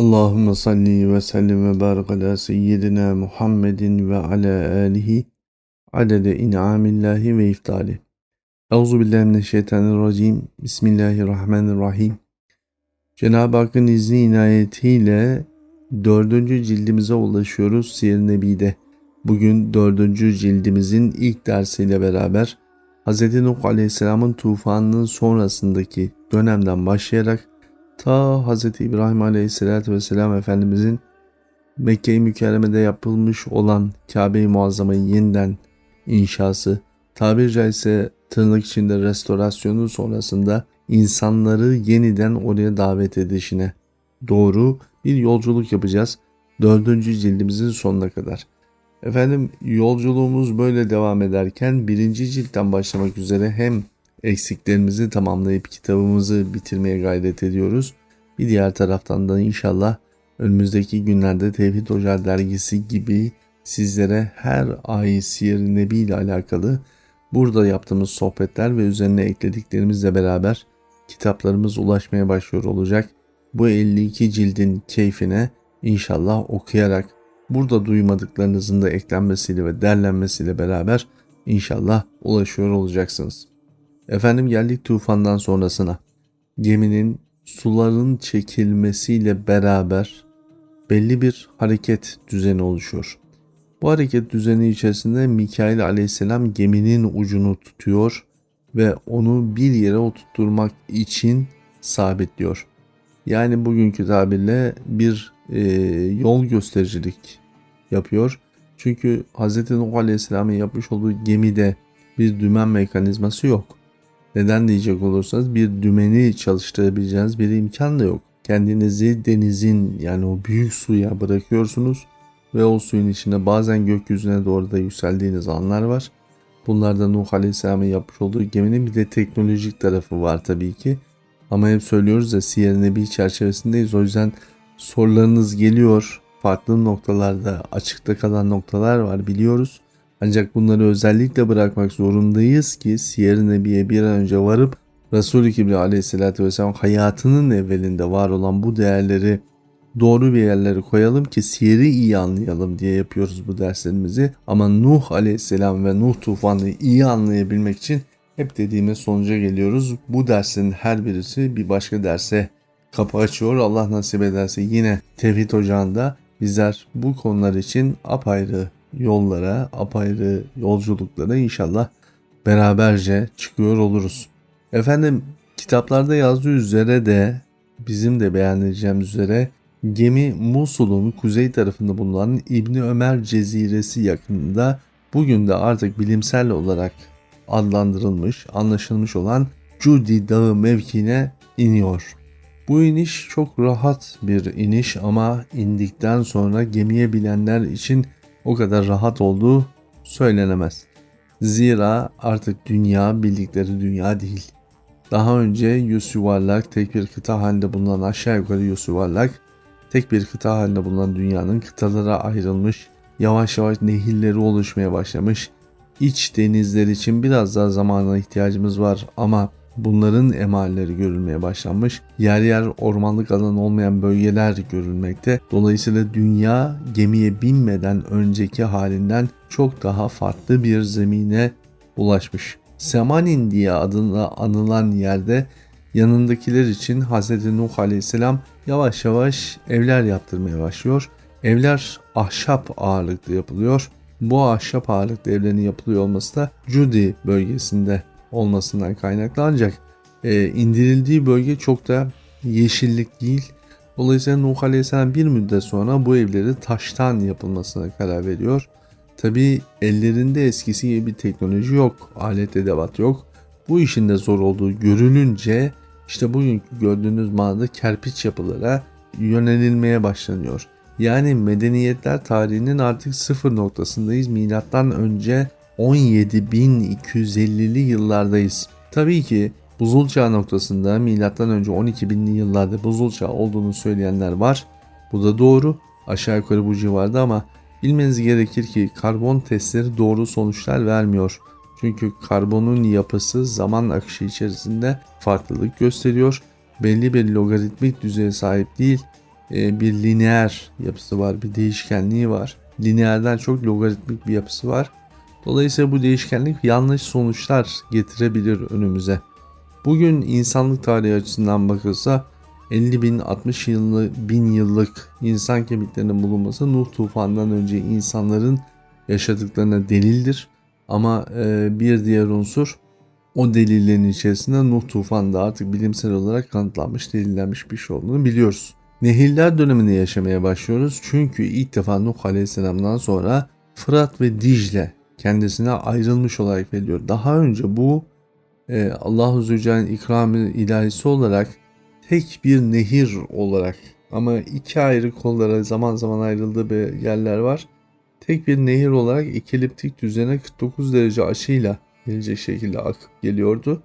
Allahümme salli ve sellim ve barik ala seyyidina Muhammedin ve ala alihi adede in'amillahi ve iftali. Euzu billahi mineşşeytanirracim. Bismillahirrahmanirrahim. Cenab-ı Hakk'ın izni inayetiyle dördüncü cildimize ulaşıyoruz Siyer Nebi'de. Bugün dördüncü cildimizin ilk dersiyle beraber Hz. Nuh Aleyhisselam'ın tufanının sonrasındaki dönemden başlayarak ta Hz. İbrahim Aleyhisselatü Vesselam Efendimizin Mekke-i Mükerreme'de yapılmış olan Kabe-i Muazzama'yı yeniden inşası, tabiri caizse tırnak içinde restorasyonu sonrasında insanları yeniden oraya davet edişine doğru bir yolculuk yapacağız. Dördüncü cildimizin sonuna kadar. Efendim yolculuğumuz böyle devam ederken birinci ciltten başlamak üzere hem eksiklerimizi tamamlayıp kitabımızı bitirmeye gayret ediyoruz. Bir diğer taraftan da inşallah önümüzdeki günlerde Tevhid Hoca dergisi gibi sizlere her ay Siyer Nebi ile alakalı burada yaptığımız sohbetler ve üzerine eklediklerimizle beraber kitaplarımız ulaşmaya başlıyor olacak. Bu 52 cildin keyfine inşallah okuyarak burada duymadıklarınızın da eklenmesiyle ve derlenmesiyle beraber inşallah ulaşıyor olacaksınız. Efendim geldik tufandan sonrasına. Geminin suların çekilmesiyle beraber belli bir hareket düzeni oluşuyor. Bu hareket düzeni içerisinde Mikail aleyhisselam geminin ucunu tutuyor ve onu bir yere oturtturmak için sabitliyor. Yani bugünkü tabirle bir e, yol göstericilik yapıyor. Çünkü Hz. Nuh Aleyhisselam'ın yapmış olduğu gemide bir dümen mekanizması yok. Neden diyecek olursanız bir dümeni çalıştırabileceğiniz bir imkan da yok. Kendinizi denizin yani o büyük suya bırakıyorsunuz ve o suyun içinde bazen gökyüzüne doğru da yükseldiğiniz anlar var. Bunlarda Nuh Aleyhisselam'ın yapmış olduğu geminin bir de teknolojik tarafı var tabii ki. Ama hep söylüyoruz da Siyer Nebi çerçevesindeyiz. O yüzden sorularınız geliyor. Farklı noktalarda açıkta kalan noktalar var biliyoruz. Ancak bunları özellikle bırakmak zorundayız ki Siyer Nebi'ye bir an önce varıp Resul-i Kibri aleyhissalatü vesselam hayatının evvelinde var olan bu değerleri doğru bir yerlere koyalım ki siyeri iyi anlayalım diye yapıyoruz bu derslerimizi. Ama Nuh aleyhisselam ve Nuh tufanını iyi anlayabilmek için hep dediğimiz sonuca geliyoruz. Bu dersin her birisi bir başka derse kapı açıyor. Allah nasip ederse yine Tevhid Ocağı'nda bizler bu konular için apayrı yollara, apayrı yolculuklara inşallah beraberce çıkıyor oluruz. Efendim kitaplarda yazdığı üzere de bizim de beğeneceğimiz üzere gemi Musul'un kuzey tarafında bulunan İbni Ömer Ceziresi yakınında bugün de artık bilimsel olarak adlandırılmış, anlaşılmış olan Cudi Dağı mevkine iniyor. Bu iniş çok rahat bir iniş ama indikten sonra gemiye bilenler için o kadar rahat olduğu söylenemez. Zira artık dünya bildikleri dünya değil. Daha önce yüz yuvarlak tek bir kıta halinde bulunan aşağı yukarı yüz yuvarlak tek bir kıta halinde bulunan dünyanın kıtalara ayrılmış, yavaş yavaş nehirleri oluşmaya başlamış. İç denizler için biraz daha zamana ihtiyacımız var ama bunların emalleri görülmeye başlanmış. Yer yer ormanlık alan olmayan bölgeler görülmekte. Dolayısıyla dünya gemiye binmeden önceki halinden çok daha farklı bir zemine ulaşmış. Semanin diye adına anılan yerde yanındakiler için Hz. Nuh Aleyhisselam yavaş yavaş evler yaptırmaya başlıyor. Evler ahşap ağırlıklı yapılıyor. Bu ahşap ağırlıklı evlerin yapılıyor olması da Cudi bölgesinde olmasından kaynaklı ancak e, indirildiği bölge çok da yeşillik değil. Dolayısıyla Nuh Aleyhisselam bir müddet sonra bu evleri taştan yapılmasına karar veriyor. Tabi ellerinde eskisi gibi bir teknoloji yok, alet edevat yok. Bu işin de zor olduğu görülünce işte bugünkü gördüğünüz mağarada kerpiç yapılara yönelilmeye başlanıyor. Yani medeniyetler tarihinin artık sıfır noktasındayız. Milattan önce 17.250'li yıllardayız. Tabii ki buzul çağı noktasında önce 12.000'li yıllarda buzul çağı olduğunu söyleyenler var. Bu da doğru. Aşağı yukarı bu civarda ama bilmeniz gerekir ki karbon testleri doğru sonuçlar vermiyor. Çünkü karbonun yapısı zaman akışı içerisinde farklılık gösteriyor. Belli bir logaritmik düzeye sahip değil. e, bir lineer yapısı var, bir değişkenliği var. Lineerden çok logaritmik bir yapısı var. Dolayısıyla bu değişkenlik yanlış sonuçlar getirebilir önümüze. Bugün insanlık tarihi açısından bakılsa 50 bin 60 yıllık bin yıllık insan kemiklerinin bulunması Nuh tufanından önce insanların yaşadıklarına delildir. Ama e, bir diğer unsur o delillerin içerisinde Nuh tufanında artık bilimsel olarak kanıtlanmış, delillenmiş bir şey olduğunu biliyoruz. Nehirler döneminde yaşamaya başlıyoruz çünkü ilk defa Nuh Aleyhisselam'dan sonra Fırat ve Dicle kendisine ayrılmış olarak veriliyor. Daha önce bu e, Allah-u Zülcelal'in ikramı ilahisi olarak tek bir nehir olarak ama iki ayrı kollara zaman zaman ayrıldığı bir yerler var. Tek bir nehir olarak ikiliptik düzene 49 derece açıyla gelecek şekilde akıp geliyordu.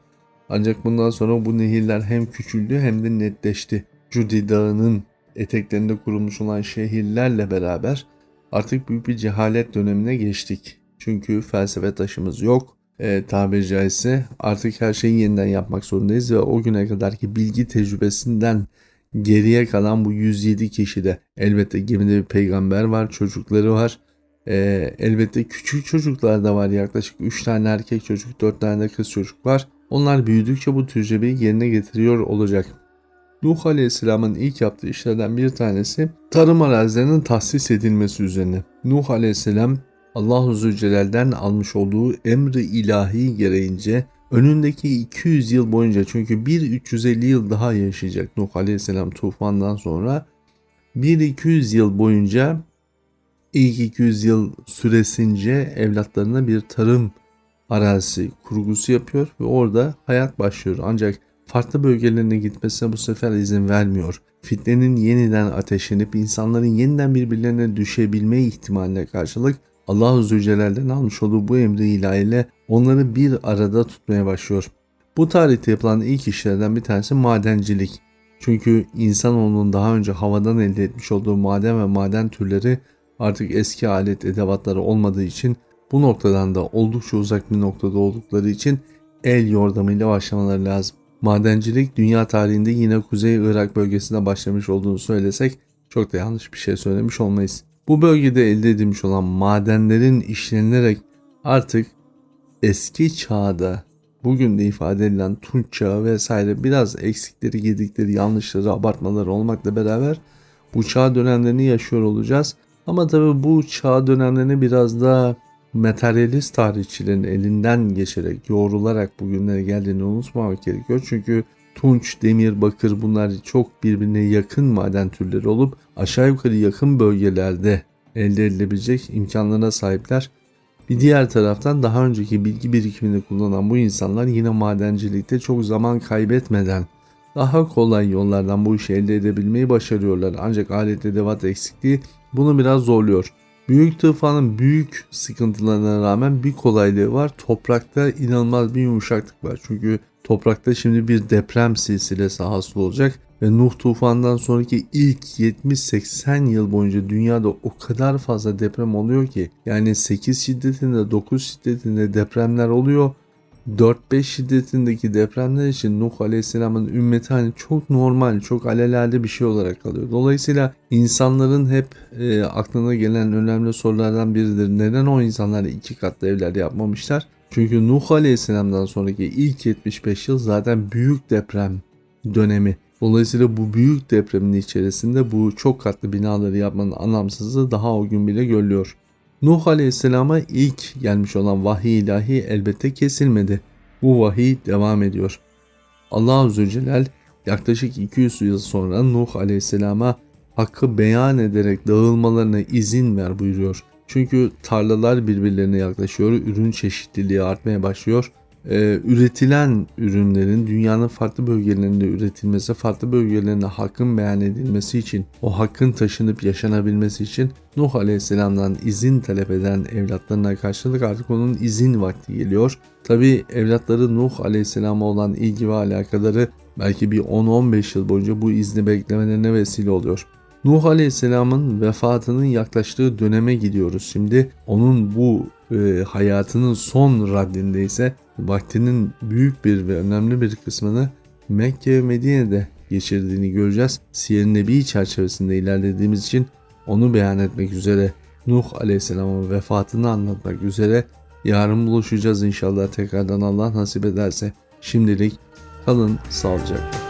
Ancak bundan sonra bu nehirler hem küçüldü hem de netleşti. Cudi Dağı'nın eteklerinde kurulmuş olan şehirlerle beraber artık büyük bir cehalet dönemine geçtik. Çünkü felsefe taşımız yok. E, tabiri caizse artık her şeyi yeniden yapmak zorundayız ve o güne kadarki bilgi tecrübesinden geriye kalan bu 107 kişide elbette gemide bir peygamber var, çocukları var. E, elbette küçük çocuklar da var yaklaşık 3 tane erkek çocuk 4 tane de kız çocuk var. Onlar büyüdükçe bu tecrübeyi yerine getiriyor olacak. Nuh Aleyhisselam'ın ilk yaptığı işlerden bir tanesi tarım arazilerinin tahsis edilmesi üzerine. Nuh Aleyhisselam Allahu Zülcelal'den almış olduğu emri ilahi gereğince önündeki 200 yıl boyunca çünkü bir 350 yıl daha yaşayacak Nuh Aleyhisselam tufandan sonra bir 200 yıl boyunca ilk 200 yıl süresince evlatlarına bir tarım arazisi kurgusu yapıyor ve orada hayat başlıyor. Ancak farklı bölgelerine gitmesine bu sefer izin vermiyor. Fitnenin yeniden ateşlenip insanların yeniden birbirlerine düşebilme ihtimaline karşılık Allah-u Zülcelal'den almış olduğu bu emri ilahiyle onları bir arada tutmaya başlıyor. Bu tarihte yapılan ilk işlerden bir tanesi madencilik. Çünkü insanoğlunun daha önce havadan elde etmiş olduğu maden ve maden türleri artık eski alet edevatları olmadığı için bu noktadan da oldukça uzak bir noktada oldukları için el yordamıyla başlamaları lazım. Madencilik dünya tarihinde yine Kuzey Irak bölgesinde başlamış olduğunu söylesek çok da yanlış bir şey söylemiş olmayız. Bu bölgede elde edilmiş olan madenlerin işlenilerek artık eski çağda bugün de ifade edilen Tunç çağı vesaire biraz eksikleri, gedikleri, yanlışları, abartmaları olmakla beraber bu çağ dönemlerini yaşıyor olacağız. Ama tabi bu çağ dönemlerini biraz daha materyalist tarihçilerin elinden geçerek, yoğrularak bugünlere geldiğini unutmamak gerekiyor. Çünkü tunç, demir, bakır bunlar çok birbirine yakın maden türleri olup aşağı yukarı yakın bölgelerde elde edilebilecek imkanlarına sahipler. Bir diğer taraftan daha önceki bilgi birikimini kullanan bu insanlar yine madencilikte çok zaman kaybetmeden daha kolay yollardan bu işi elde edebilmeyi başarıyorlar. Ancak alet edevat eksikliği bunu biraz zorluyor. Büyük tufanın büyük sıkıntılarına rağmen bir kolaylığı var. Toprakta inanılmaz bir yumuşaklık var. Çünkü toprakta şimdi bir deprem silsilesi hasıl olacak ve Nuh tufandan sonraki ilk 70-80 yıl boyunca dünyada o kadar fazla deprem oluyor ki yani 8 şiddetinde 9 şiddetinde depremler oluyor 4-5 şiddetindeki depremler için Nuh Aleyhisselam'ın ümmeti hani çok normal, çok alelade bir şey olarak kalıyor. Dolayısıyla insanların hep e, aklına gelen önemli sorulardan biridir. Neden o insanlar iki katlı evler yapmamışlar? Çünkü Nuh Aleyhisselam'dan sonraki ilk 75 yıl zaten büyük deprem dönemi. Dolayısıyla bu büyük depremin içerisinde bu çok katlı binaları yapmanın anlamsızlığı daha o gün bile görülüyor. Nuh Aleyhisselam'a ilk gelmiş olan vahiy ilahi elbette kesilmedi. Bu vahiy devam ediyor. Allah Zülcelal yaklaşık 200 yıl sonra Nuh Aleyhisselam'a hakkı beyan ederek dağılmalarına izin ver buyuruyor. Çünkü tarlalar birbirlerine yaklaşıyor, ürün çeşitliliği artmaya başlıyor e, üretilen ürünlerin dünyanın farklı bölgelerinde üretilmesi, farklı bölgelerinde hakkın beyan edilmesi için, o hakkın taşınıp yaşanabilmesi için Nuh Aleyhisselam'dan izin talep eden evlatlarına karşılık artık onun izin vakti geliyor. Tabi evlatları Nuh Aleyhisselam'a olan ilgi ve alakaları belki bir 10-15 yıl boyunca bu izni beklemelerine vesile oluyor. Nuh Aleyhisselam'ın vefatının yaklaştığı döneme gidiyoruz. Şimdi onun bu e, hayatının son raddinde ise vaktinin büyük bir ve önemli bir kısmını Mekke ve Medine'de geçirdiğini göreceğiz. Siyer-i Nebi çerçevesinde ilerlediğimiz için onu beyan etmek üzere Nuh Aleyhisselam'ın vefatını anlatmak üzere yarın buluşacağız inşallah tekrardan Allah nasip ederse. Şimdilik kalın sağlıcakla.